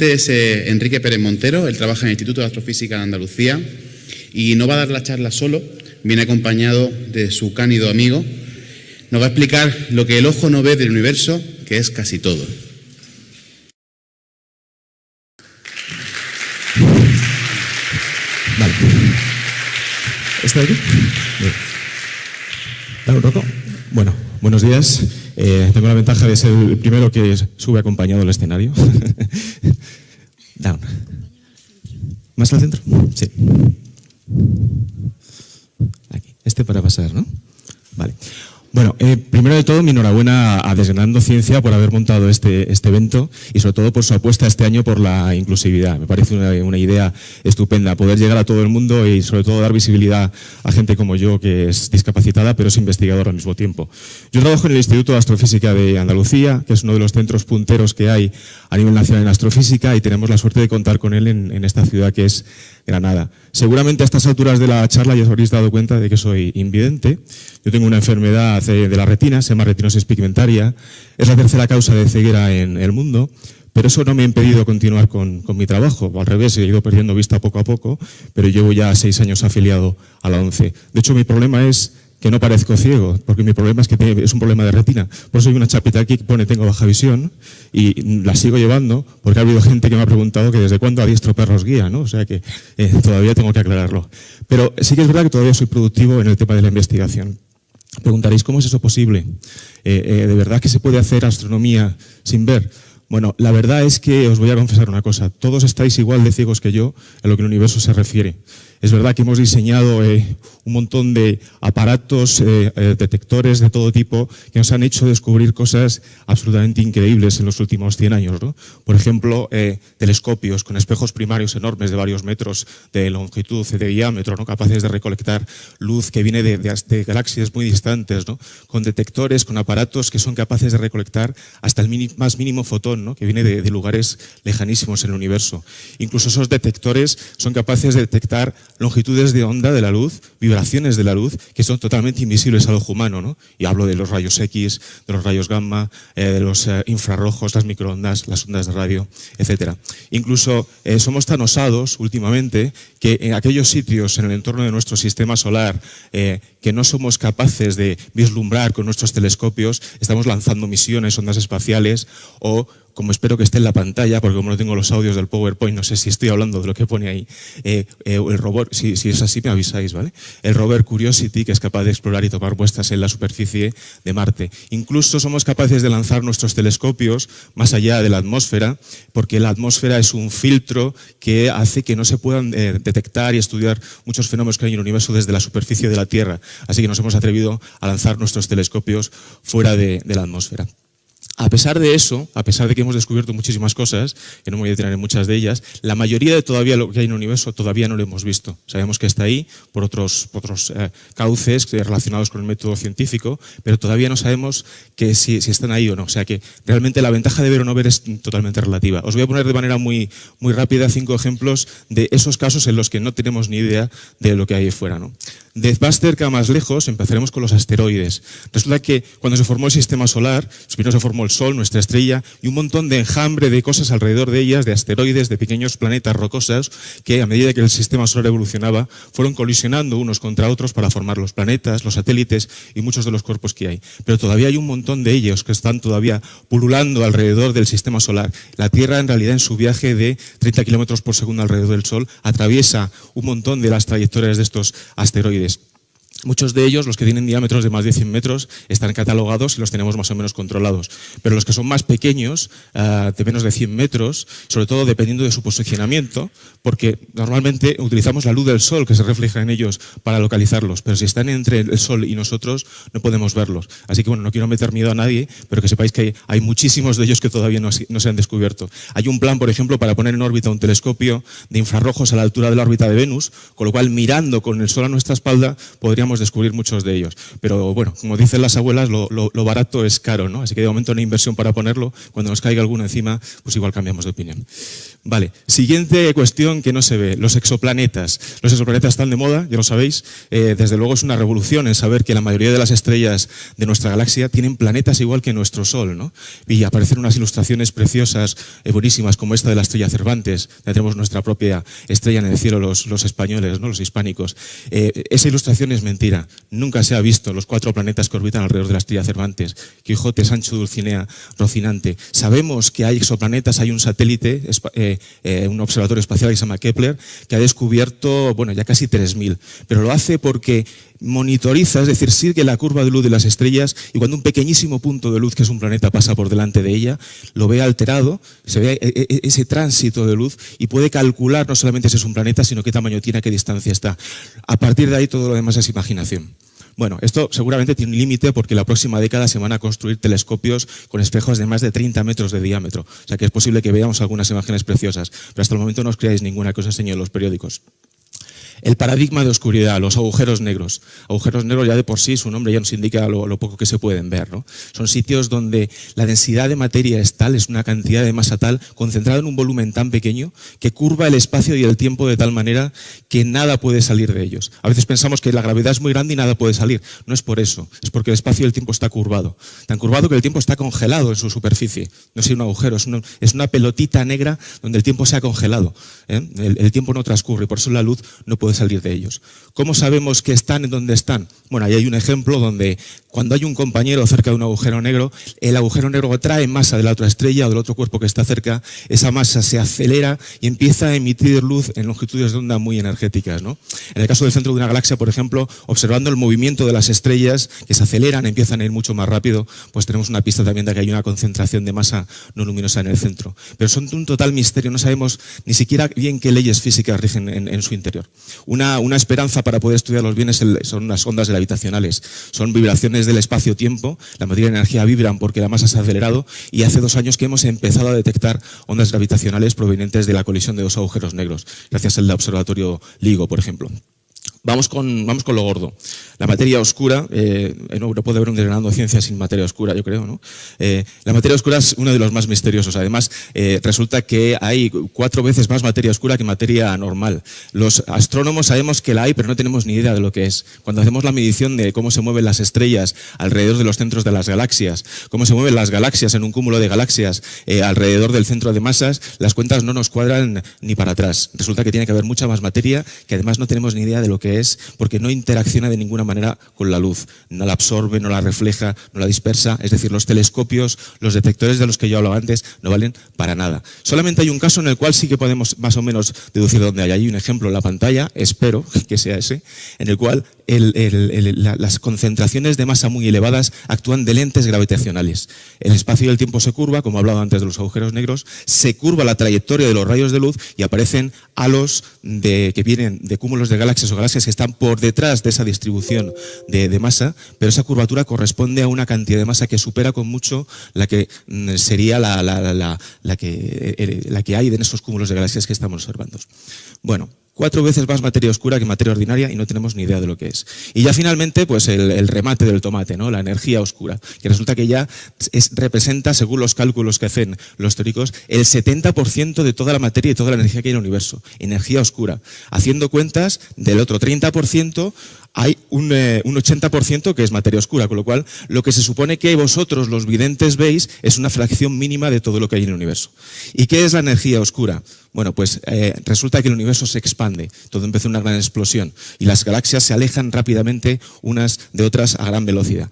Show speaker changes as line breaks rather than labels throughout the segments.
ponente es eh, Enrique Pérez Montero, él trabaja en el Instituto de Astrofísica de Andalucía y no va a dar la charla solo, viene acompañado de su cánido amigo. Nos va a explicar lo que el ojo no ve del universo, que es casi todo.
Vale. ¿Está aquí? ¿Dale un rato? Bueno, buenos días. Eh, tengo la ventaja de ser el primero que sube acompañado al escenario. Down. ¿Más al centro? Sí. Aquí. Este para pasar, ¿no? Vale. Bueno, eh, primero de todo, mi enhorabuena a Desgranando Ciencia por haber montado este, este evento y sobre todo por su apuesta este año por la inclusividad. Me parece una, una, idea estupenda, poder llegar a todo el mundo y sobre todo dar visibilidad a gente como yo que es discapacitada pero es investigador al mismo tiempo. Yo trabajo en el Instituto de Astrofísica de Andalucía, que es uno de los centros punteros que hay a nivel nacional en astrofísica y tenemos la suerte de contar con él en, en esta ciudad que es Granada. Seguramente a estas alturas de la charla ya os habréis dado cuenta de que soy invidente. Yo tengo una enfermedad de la retina, se llama retinosis pigmentaria. Es la tercera causa de ceguera en el mundo. Pero eso no me ha impedido continuar con, con, mi trabajo. Al revés, he ido perdiendo vista poco a poco, pero llevo ya seis años afiliado a la ONCE. De hecho, mi problema es que no parezco ciego, porque mi problema es que es un problema de retina. Por eso hay una chapita aquí que pone tengo baja visión y la sigo llevando porque ha habido gente que me ha preguntado que desde cuándo adiestro perros guía, ¿no? O sea que eh, todavía tengo que aclararlo. Pero sí que es verdad que todavía soy productivo en el tema de la investigación. Preguntaréis, ¿cómo es eso posible? Eh, eh, ¿De verdad que se puede hacer astronomía sin ver? Bueno, la verdad es que os voy a confesar una cosa. Todos estáis igual de ciegos que yo en lo que el universo se refiere. Es verdad que hemos diseñado eh, un montón de aparatos, eh, eh, detectores de todo tipo que nos han hecho descubrir cosas absolutamente increíbles en los últimos 100 años. ¿no? Por ejemplo, telescopios con espejos primarios enormes de varios metros de longitud, de diámetro, ¿no? capaces de recolectar luz que viene de, galaxias muy distantes, ¿no? con detectores, con aparatos que son capaces de recolectar hasta el más mínimo fotón, que viene de, lugares lejanísimos en el universo. Incluso esos detectores son capaces de detectar longitudes de onda de la luz, vibraciones de la luz, que son totalmente invisibles al ojo humano. ¿no? Y hablo de los rayos X, de los rayos gamma, eh, de los eh, infrarrojos, las microondas, las ondas de radio, etc. Incluso eh, somos tan osados últimamente que en aquellos sitios en el entorno de nuestro sistema solar que no somos capaces de vislumbrar con nuestros telescopios, estamos lanzando misiones, ondas espaciales o como espero que esté en la pantalla, porque como no tengo los audios del PowerPoint, no sé si estoy hablando de lo que pone ahí, eh, eh, el robot, si, es así me avisáis, ¿vale? El rover Curiosity, que es capaz de explorar y tomar muestras en la superficie de Marte. Incluso somos capaces de lanzar nuestros telescopios más allá de la atmósfera, porque la atmósfera es un filtro que hace que no se puedan eh, detectar y estudiar muchos fenómenos que hay en el universo desde la superficie de la Tierra. Así que nos hemos atrevido a lanzar nuestros telescopios fuera de la atmósfera. A pesar de eso, a pesar de que hemos descubierto muchísimas cosas, que no me voy a detener en muchas de ellas, la mayoría de todavía lo que hay en el universo todavía no lo hemos visto. Sabemos que está ahí por otros, otros eh, cauces relacionados con el método científico, pero todavía no sabemos que si, si, están ahí o no. O sea que realmente la ventaja de ver o no ver es totalmente relativa. Os voy a poner de manera muy, muy rápida cinco ejemplos de esos casos en los que no tenemos ni idea de lo que hay fuera. ¿no? De más cerca más lejos, empezaremos con los asteroides. Resulta que cuando se formó el sistema solar, primero se formó el Sol, nuestra estrella, y un montón de enjambre de cosas alrededor de ellas, de asteroides, de pequeños planetas rocosos, que a medida que el sistema solar evolucionaba, fueron colisionando unos contra otros para formar los planetas, los satélites y muchos de los cuerpos que hay. Pero todavía hay un montón de ellos que están todavía pululando alrededor del sistema solar. La Tierra, en realidad, en su viaje de 30 kilómetros por segundo alrededor del Sol, atraviesa un montón de las trayectorias de estos asteroides. Muchos de ellos, los que tienen diámetros de más de 100 metros, están catalogados y los tenemos más o menos controlados. Pero los que son más pequeños, uh, de menos de 100 metros, sobre todo dependiendo de su posicionamiento, porque normalmente utilizamos la luz del sol que se refleja en ellos para localizarlos, pero si están entre el sol y nosotros, no podemos verlos. Así que bueno, no quiero meter miedo a nadie, pero que sepáis que hay, muchísimos de ellos que todavía no, se han descubierto. Hay un plan, por ejemplo, para poner en órbita un telescopio de infrarrojos a la altura de la órbita de Venus, con lo cual mirando con el sol a nuestra espalda podríamos descubrir muchos de ellos. Pero bueno, como dicen las abuelas, lo, barato es caro, ¿no? Así que de momento no hay inversión para ponerlo. Cuando nos caiga alguno encima, pues igual cambiamos de opinión. Vale, siguiente cuestión que no se ve, los exoplanetas. Los exoplanetas están de moda, ya lo sabéis. Eh, desde luego es una revolución en saber que la mayoría de las estrellas de nuestra galaxia tienen planetas igual que nuestro Sol, ¿no? Y aparecen unas ilustraciones preciosas, eh, buenísimas, como esta de la estrella Cervantes. Tenemos nuestra propia estrella en el cielo, los, los españoles, ¿no? los hispánicos. Eh, esa ilustración es Nunca se ha visto los cuatro planetas que orbitan alrededor de la estrella Cervantes. Quijote, Sancho, Dulcinea, Rocinante. Sabemos que hay exoplanetas, hay un satélite, eh, eh, un observatorio espacial que se llama Kepler, que ha descubierto, bueno, ya casi 3.000. Pero lo hace porque monitoriza, es decir, sigue la curva de luz de las estrellas y cuando un pequeñísimo punto de luz, que es un planeta, pasa por delante de ella, lo ve alterado, se ve e, e, ese tránsito de luz y puede calcular no solamente si es un planeta, sino qué tamaño tiene, qué distancia está. A partir de ahí todo lo demás es imaginación. Bueno, esto seguramente tiene un límite porque la próxima década se van a construir telescopios con espejos de más de 30 metros de diámetro. O sea que es posible que veamos algunas imágenes preciosas. Pero hasta el momento no os creáis ninguna que os enseño en los periódicos. El paradigma de oscuridad, los agujeros negros. Agujeros negros ya de por sí, su nombre ya nos indica lo, poco que se pueden ver. ¿no? Son sitios donde la densidad de materia es tal, es una cantidad de masa tal, concentrada en un volumen tan pequeño, que curva el espacio y el tiempo de tal manera que nada puede salir de ellos. A veces pensamos que la gravedad es muy grande y nada puede salir. No es por eso, es porque el espacio y el tiempo está curvado. Tan curvado que el tiempo está congelado en su superficie. No es un agujero, es una, pelotita negra donde el tiempo se ha congelado. ¿eh? El, el tiempo no transcurre, por eso la luz no puede salir de ellos. ¿Cómo sabemos que están en donde están? Bueno, ahí hay un ejemplo donde cuando hay un compañero cerca de un agujero negro, el agujero negro trae masa de la otra estrella o del otro cuerpo que está cerca, esa masa se acelera y empieza a emitir luz en longitudes de onda muy energéticas. ¿no? En el caso del centro de una galaxia, por ejemplo, observando el movimiento de las estrellas que se aceleran, empiezan a ir mucho más rápido, pues tenemos una pista también de que hay una concentración de masa no luminosa en el centro. Pero son un total misterio, no sabemos ni siquiera bien qué leyes físicas rigen en, su interior. Una, una esperanza para poder estudiarlos bien son las ondas gravitacionales, son vibraciones del espacio-tiempo, la materia y la energía vibran porque la masa se ha acelerado y hace dos años que hemos empezado a detectar ondas gravitacionales provenientes de la colisión de dos agujeros negros, gracias al observatorio LIGO, por ejemplo. Vamos con, vamos con lo gordo. La materia oscura, eh, no, puede haber un desgranando ciencia sin materia oscura, yo creo. ¿no? Eh, la materia oscura es uno de los más misteriosos. Además, eh, resulta que hay cuatro veces más materia oscura que materia normal. Los astrónomos sabemos que la hay, pero no tenemos ni idea de lo que es. Cuando hacemos la medición de cómo se mueven las estrellas alrededor de los centros de las galaxias, cómo se mueven las galaxias en un cúmulo de galaxias eh, alrededor del centro de masas, las cuentas no nos cuadran ni para atrás. Resulta que tiene que haber mucha más materia que además no tenemos ni idea de lo que es porque no interacciona de ninguna manera con la luz. No la absorbe, no la refleja, no la dispersa. Es decir, los telescopios, los detectores de los que yo hablaba antes, no valen para nada. Solamente hay un caso en el cual sí que podemos más o menos deducir dónde hay. Hay un ejemplo en la pantalla, espero que sea ese, en el cual las concentraciones de masa muy elevadas actúan de lentes gravitacionales. El espacio y el tiempo se curva, como hablaba antes de los agujeros negros, se curva la trayectoria de los rayos de luz y aparecen halos de, que vienen de cúmulos de galaxias o galaxias que están por detrás de esa distribución de, masa, pero esa curvatura corresponde a una cantidad de masa que supera con mucho la que mm, sería la, la, que, eh, la que hay en esos cúmulos de galaxias que estamos observando. Bueno, cuatro veces más materia oscura que materia ordinaria y no tenemos ni idea de lo que es. Y ya finalmente, pues el, remate del tomate, ¿no? la energía oscura, que resulta que ya es, representa, según los cálculos que hacen los teóricos, el 70% de toda la materia y toda la energía que hay en el universo, energía oscura. Haciendo cuentas del otro 30%, hay un, eh, un 80% que es materia oscura, con lo cual lo que se supone que vosotros los videntes veis es una fracción mínima de todo lo que hay en el universo. ¿Y qué es la energía oscura? Bueno, pues eh, resulta que el universo se expande, todo empezó una gran explosión y las galaxias se alejan rápidamente unas de otras a gran velocidad.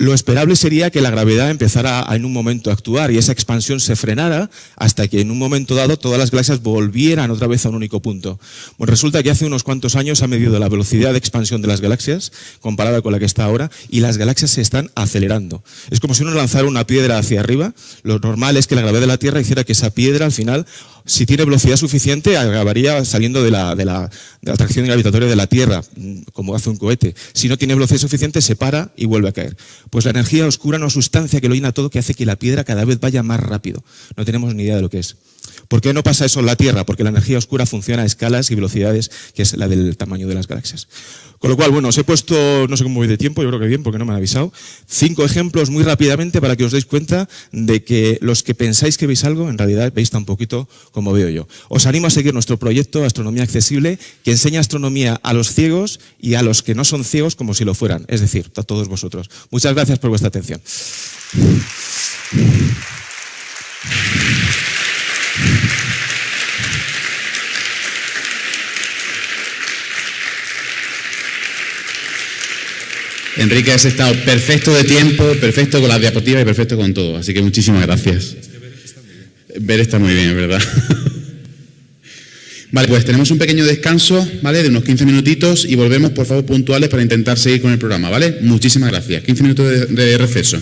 Lo esperable sería que la gravedad empezara en un momento a actuar y esa expansión se frenara hasta que en un momento dado todas las galaxias volvieran otra vez a un único punto. Bueno, resulta que hace unos cuantos años ha medido la velocidad de expansión de las galaxias comparada con la que está ahora y las galaxias se están acelerando. Es como si uno lanzara una piedra hacia arriba. Lo normal es que la gravedad de la Tierra hiciera que esa piedra al final si tiene velocidad suficiente, acabaría saliendo de la, de, la, atracción gravitatoria de la Tierra, como hace un cohete. Si no tiene velocidad suficiente, se para y vuelve a caer. Pues la energía oscura es una sustancia que lo llena todo que hace que la piedra cada vez vaya más rápido. No tenemos ni idea de lo que es. ¿Por qué no pasa eso en la Tierra? Porque la energía oscura funciona a escalas y velocidades que es la del tamaño de las galaxias. Con lo cual, bueno, os he puesto, no sé cómo voy de tiempo, yo creo que bien, porque no me han avisado, cinco ejemplos muy rápidamente para que os deis cuenta de que los que pensáis que veis algo, en realidad veis tan poquito como veo yo. Os animo a seguir nuestro proyecto Astronomía Accesible, que enseña astronomía a los ciegos y a los que no son ciegos como si lo fueran, es decir, a todos vosotros. Muchas gracias por vuestra atención.
Enrique, has estado perfecto de tiempo, perfecto con las diapositivas y perfecto con todo. Así que muchísimas gracias. Ver está muy bien, ¿verdad? Vale, pues tenemos un pequeño descanso, ¿vale? De unos 15 minutitos y volvemos, por favor, puntuales para intentar seguir con el programa, ¿vale? Muchísimas gracias. 15 minutos de, de receso.